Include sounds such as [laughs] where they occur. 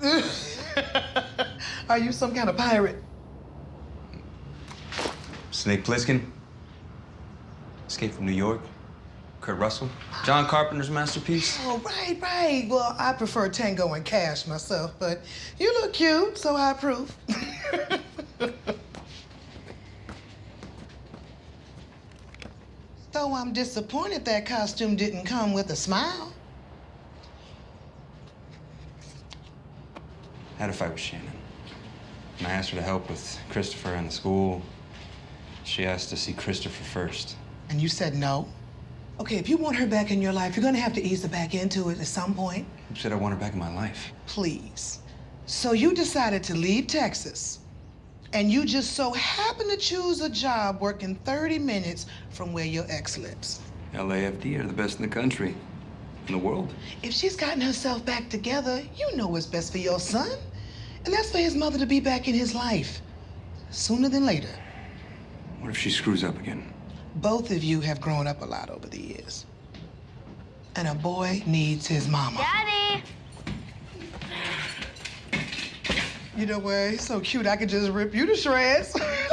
[laughs] Are you some kind of pirate? Snake Plissken. Escape from New York. Kurt Russell. John Carpenter's masterpiece. Oh, right, right. Well, I prefer Tango and Cash myself, but you look cute, so I approve. [laughs] so I'm disappointed that costume didn't come with a smile. I had a fight with Shannon. And I asked her to help with Christopher and the school. She asked to see Christopher first. And you said no? Okay, if you want her back in your life, you're gonna have to ease her back into it at some point. Who said I want her back in my life? Please. So you decided to leave Texas, and you just so happen to choose a job working 30 minutes from where your ex lives. LAFD are the best in the country, in the world. If she's gotten herself back together, you know what's best for your son. And that's for his mother to be back in his life sooner than later. What if she screws up again? Both of you have grown up a lot over the years. And a boy needs his mama. Daddy! You know what? He's so cute, I could just rip you to shreds. [laughs]